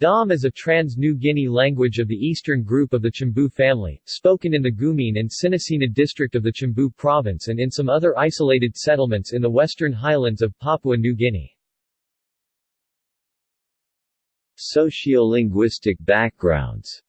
Dom is a trans-New Guinea language of the eastern group of the Chimbu family, spoken in the Gumine and Sinasina district of the Chimbu province and in some other isolated settlements in the western highlands of Papua New Guinea. Sociolinguistic backgrounds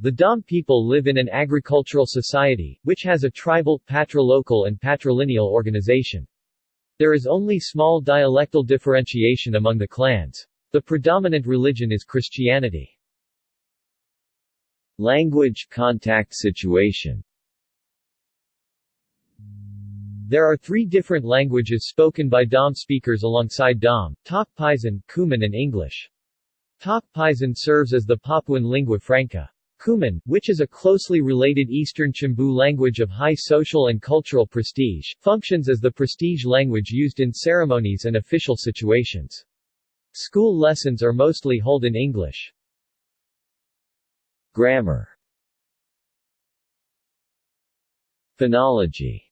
The Dom people live in an agricultural society, which has a tribal, patrilocal and patrilineal organization. There is only small dialectal differentiation among the clans. The predominant religion is Christianity. Language contact situation There are three different languages spoken by Dom speakers alongside Dom, Tok Pisin, Kuman and English. Tok Pisin serves as the Papuan lingua franca. Kuman, which is a closely related Eastern Chimbu language of high social and cultural prestige, functions as the prestige language used in ceremonies and official situations. School lessons are mostly held in English. Grammar Phonology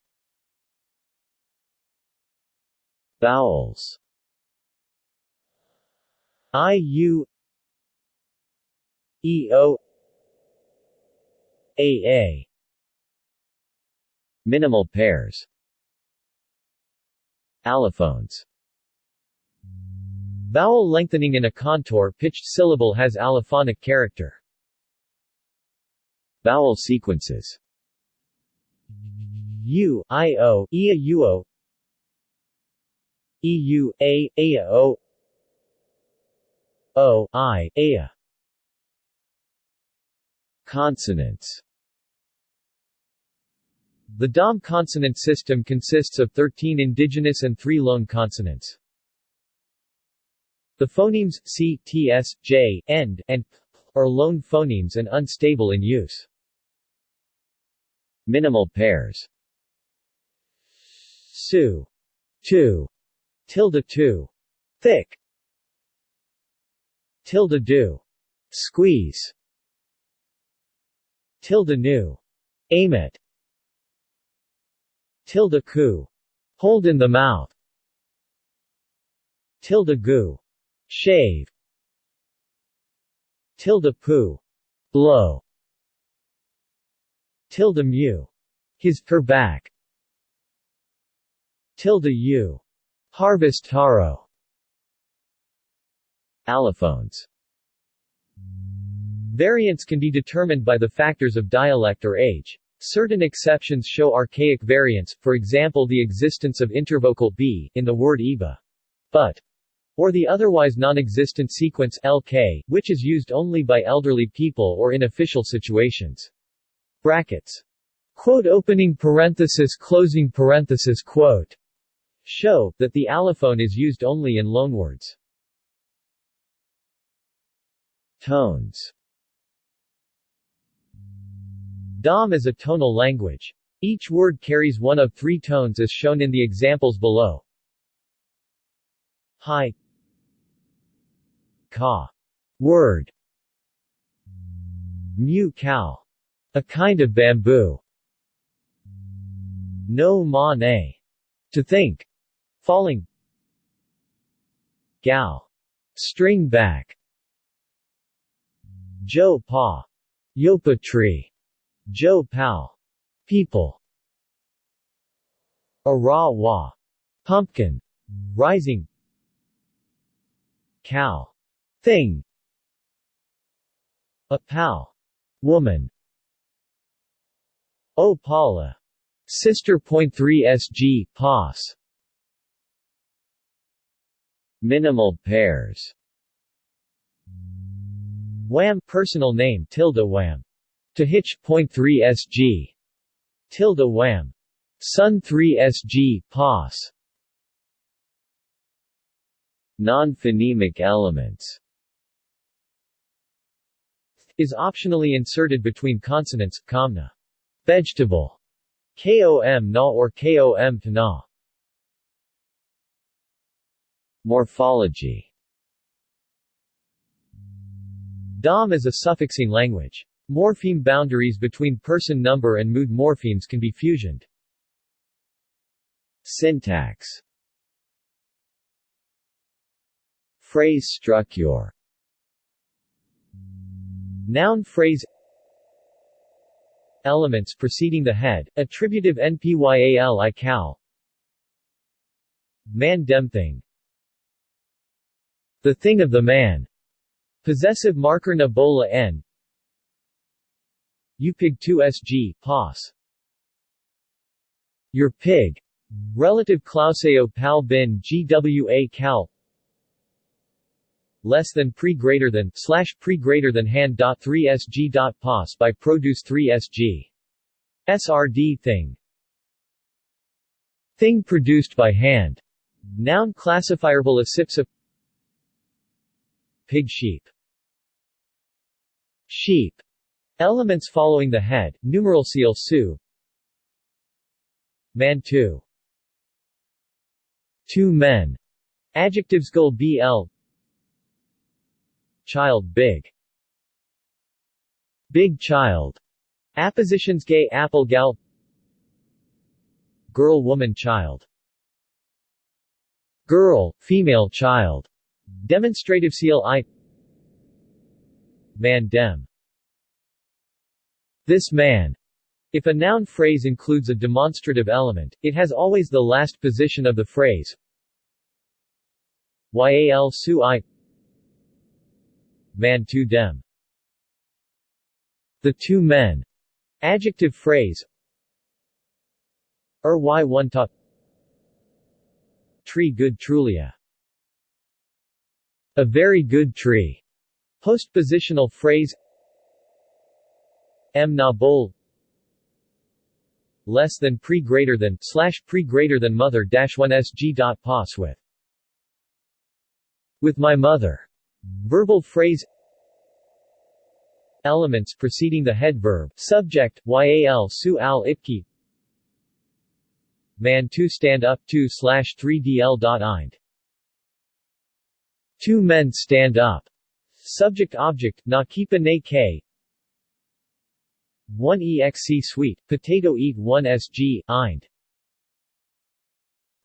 Vowels I U E O AA Minimal pairs. Allophones. Vowel lengthening in a contour-pitched syllable has allophonic character. Vowel sequences. U, I, O, Ia, Uo EU, A, Aya, O. O, I, Aya Consonants The Dom consonant system consists of 13 indigenous and 3 loan consonants. The phonemes c, ts, j, end, and p are loan phonemes and unstable in use. Minimal pairs Su, 2. tilde 2. thick, tilde do, squeeze, tilde nu, aim it, tilde ku, hold in the mouth, tilde gu, shave, tilde pu, blow, tilde mu, his, her back, tilde u, harvest taro, Allophones Variants can be determined by the factors of dialect or age. Certain exceptions show archaic variants, for example the existence of intervocal b in the word iba, but, or the otherwise non-existent sequence lk, which is used only by elderly people or in official situations. Brackets. Quote opening parenthesis closing parenthesis quote show that the allophone is used only in loanwords. Tones Dom is a tonal language. Each word carries one of three tones as shown in the examples below. High Ka. Word. Mu cow a kind of bamboo. No ma ne. To think. Falling. Gao. String back. Jo pa. Yopa tree Joe Pal. People. Arawa. Pumpkin. Rising. Cow. Thing. A pal. Woman. Opala. Sister. Point three SG, POS. Minimal pairs Wham personal name tilde wham to hitch, point 3 sg. Tilde wham. Sun 3 sg, pos. Non-phonemic elements is optionally inserted between consonants, comna. Vegetable. Kom na or kom na. Morphology DOM is a suffixing language. Morpheme boundaries between person number and mood morphemes can be fusioned. Syntax. Phrase structure. Noun phrase. Elements preceding the head, attributive npyal i cow Man dem thing. The thing of the man. Possessive marker na bola n Upig 2sg, pos. Your pig. Relative clauseo pal bin gwa cal. Less than pre greater than slash pre greater than hand dot 3 sg dot pos by produce 3 sg srd thing. Thing produced by hand. Noun classifierable asipsa pig sheep. Sheep elements following the head numeral seal su. Man two. Two men. Adjectives gul bl Child big. Big child. Appositions gay apple gal. Girl woman child. Girl, female child. Demonstrative seal I. Man dem This man if a noun phrase includes a demonstrative element, it has always the last position of the phrase. Yal su i Man to dem. The two men. Adjective phrase Er y one ta Tree good trulia. A very good tree. Postpositional phrase M na bol. Less than pre greater than slash pre greater than mother dash one sg dot pos with. With my mother. Verbal phrase. Elements preceding the head verb. Subject, yal su al ipki Man 2 stand up 2 slash 3 dl dot eind Two men stand up. Subject object, na keepa ne k 1 exc sweet, potato eat 1 sg, eind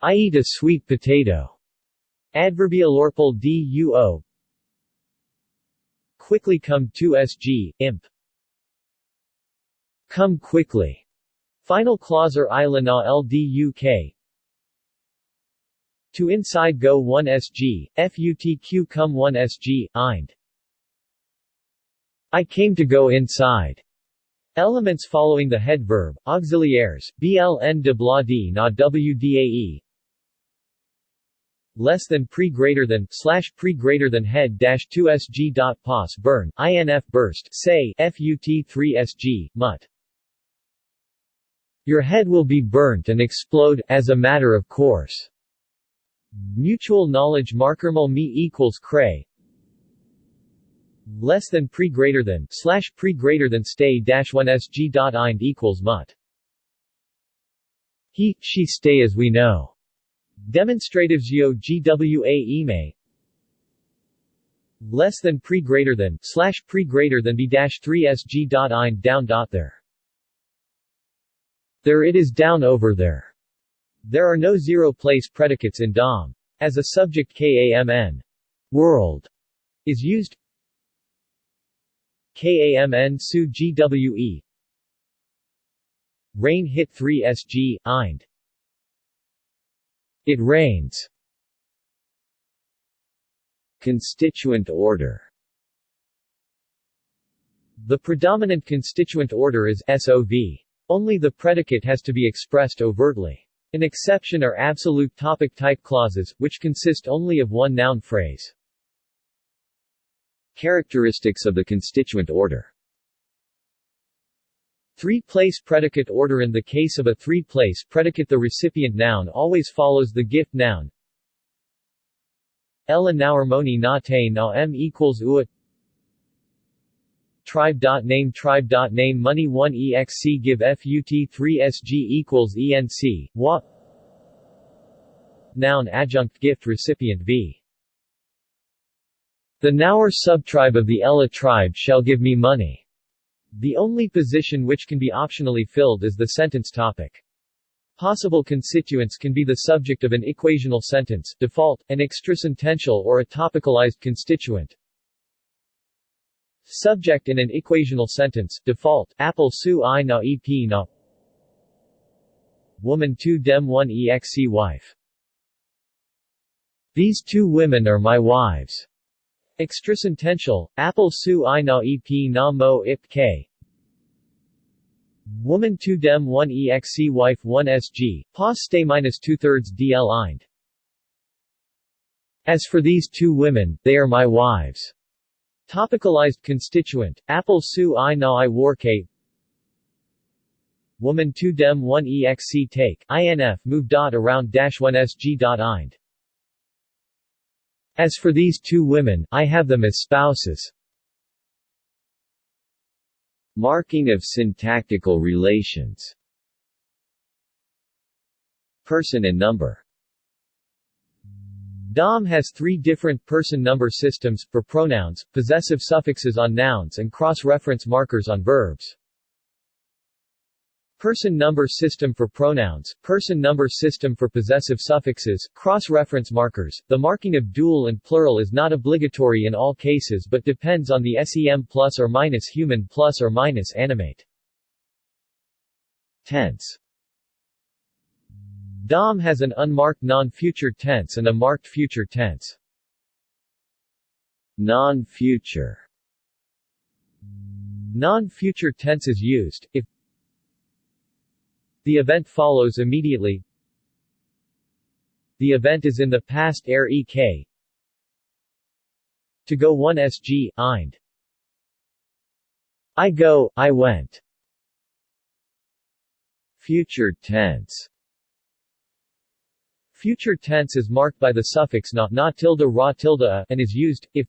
I eat a sweet potato. Adverbial orpal duo Quickly come 2 SG, imp. Come quickly. Final clause or ilana lduk. To inside go 1 SG, FUTQ come 1 SG, eind. I came to go inside. Elements following the head verb, auxiliaries, bln de bla d na wdae, less than pre greater than slash pre greater than head dash 2 sg dot pos burn inf burst say fut 3 sg mut your head will be burnt and explode as a matter of course. Mutual knowledge markermal me equals cray less than pre greater than slash pre greater than stay dash 1 sg dot ind equals mut he she stay as we know. Demonstratives yo gwa ime less than pre greater than slash pre greater than b dash 3 sg dot ein down dot there. There it is down over there. There are no zero place predicates in dom as a subject kamn world. Is used kamn su gwe rain hit 3 sg eind it rains. Constituent order The predominant constituent order is SOV. Only the predicate has to be expressed overtly. An exception are absolute topic type clauses, which consist only of one noun phrase. Characteristics of the constituent order. Three-place predicate order. In the case of a three-place predicate the recipient noun always follows the gift noun. Ella nauermoni na te na m equals ua. Tribe dot name tribe dot name money 1 exc give fut 3 sg equals enc wa. Noun adjunct gift recipient v The Naur subtribe of the Ella tribe shall give me money. The only position which can be optionally filled is the sentence topic. Possible constituents can be the subject of an equational sentence default, an extrasentential or a topicalized constituent. Subject in an equational sentence default, apple su i na ep na Woman 2 dem 1 exc wife. These two women are my wives. Extrasentential, apple su i na ep na mo ip k Woman 2 dem 1 exc wife 1 sg, pos stay minus 2 thirds dl eind. As for these two women, they are my wives. Topicalized constituent, apple su i na i war k Woman 2 dem 1 exc take, inf move dot around dash 1 sg dot eind. As for these two women, I have them as spouses. Marking of syntactical relations Person and number DOM has three different person-number systems, for pronouns, possessive suffixes on nouns and cross-reference markers on verbs. Person number system for pronouns, person number system for possessive suffixes, cross-reference markers. The marking of dual and plural is not obligatory in all cases but depends on the SEM plus or minus human plus or minus animate. Tense DOM has an unmarked non-future tense and a marked future tense. Non-future Non-future tense is used, if the event follows immediately. The event is in the past air ek To go 1 sg, eind. I go, I went. Future tense Future tense is marked by the suffix na, na tilde ra tilde a, and is used, if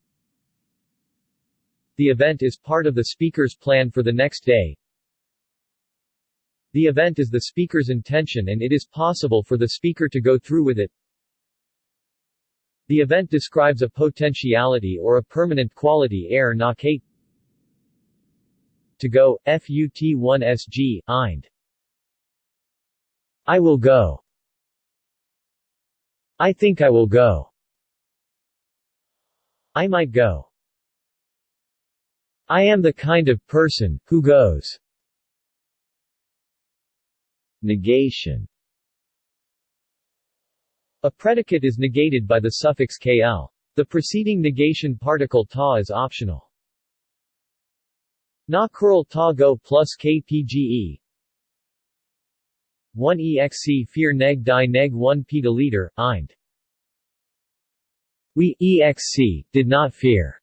the event is part of the speaker's plan for the next day, the event is the speaker's intention and it is possible for the speaker to go through with it. The event describes a potentiality or a permanent quality air kate to go, FUT1SG, eind. I will go. I think I will go. I might go. I am the kind of person, who goes. Negation A predicate is negated by the suffix kl. The preceding negation particle ta is optional. Na curl ta go plus kpge 1 exc fear neg die neg 1 liter eind. We exc did not fear.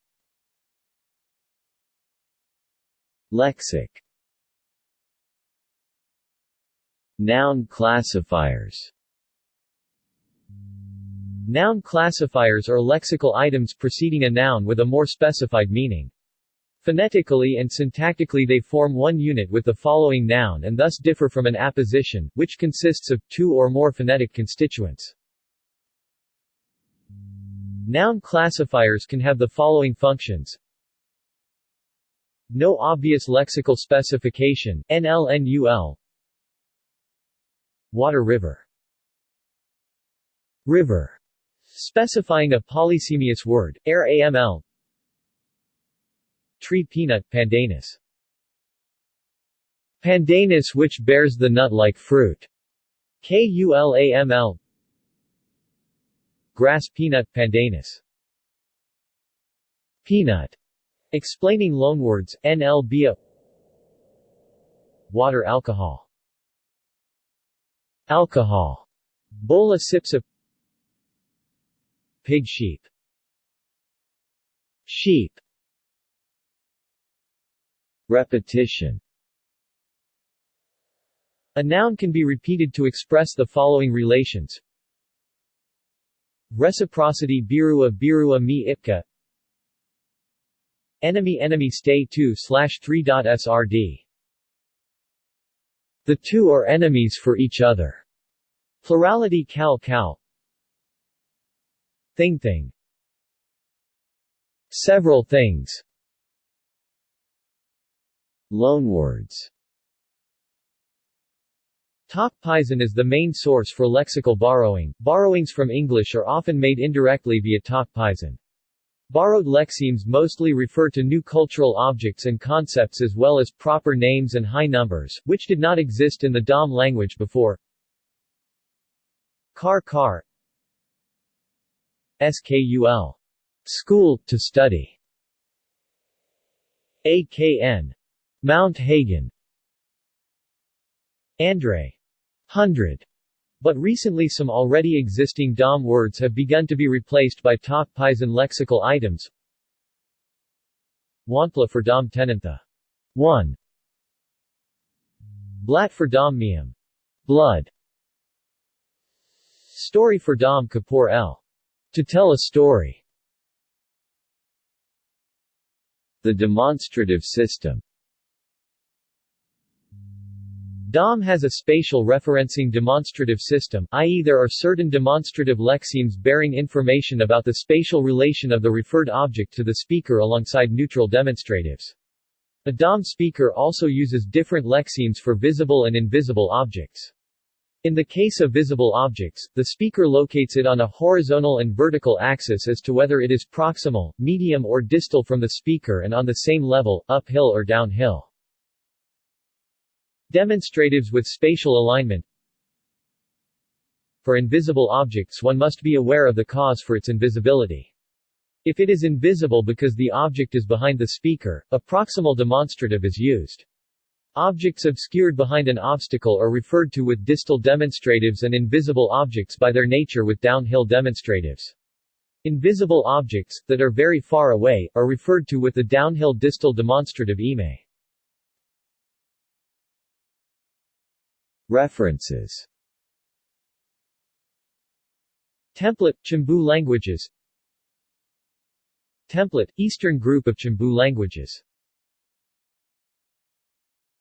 Lexic Noun classifiers Noun classifiers are lexical items preceding a noun with a more specified meaning. Phonetically and syntactically they form one unit with the following noun and thus differ from an apposition, which consists of two or more phonetic constituents. Noun classifiers can have the following functions. No obvious lexical specification, NLNUL, Water river. River. Specifying a polysemous word, air AML Tree peanut, pandanus. Pandanus which bears the nut-like fruit. KULAML Grass peanut, pandanus. Peanut. Explaining loanwords, NLBA Water alcohol Alcohol. Bola sipsa Pig sheep. Sheep. Repetition. A noun can be repeated to express the following relations. Reciprocity birua birua mi ipka. Enemy enemy stay 2 slash 3.srd the two are enemies for each other. Plurality cal cal Thing thing Several things Loanwords Tok Pisin is the main source for lexical borrowing. Borrowings from English are often made indirectly via Tok Pisin. Borrowed lexemes mostly refer to new cultural objects and concepts as well as proper names and high numbers, which did not exist in the Dom language before. Car car SKUL. School, to study. AKN. Mount Hagen. Andre. Hundred. But recently some already existing Dom words have begun to be replaced by Tok Pisin lexical items. Wantla for Dom Tenantha. 1. Blat for Dom Miam. Blood. Story for Dom Kapoor L. To tell a story. The demonstrative system DOM has a spatial referencing demonstrative system, i.e. there are certain demonstrative lexemes bearing information about the spatial relation of the referred object to the speaker alongside neutral demonstratives. A DOM speaker also uses different lexemes for visible and invisible objects. In the case of visible objects, the speaker locates it on a horizontal and vertical axis as to whether it is proximal, medium or distal from the speaker and on the same level, uphill or downhill. Demonstratives with spatial alignment For invisible objects one must be aware of the cause for its invisibility. If it is invisible because the object is behind the speaker, a proximal demonstrative is used. Objects obscured behind an obstacle are referred to with distal demonstratives and invisible objects by their nature with downhill demonstratives. Invisible objects, that are very far away, are referred to with the downhill distal demonstrative ime. References. Template – Chimbu languages. Template – Eastern group of Chimbu languages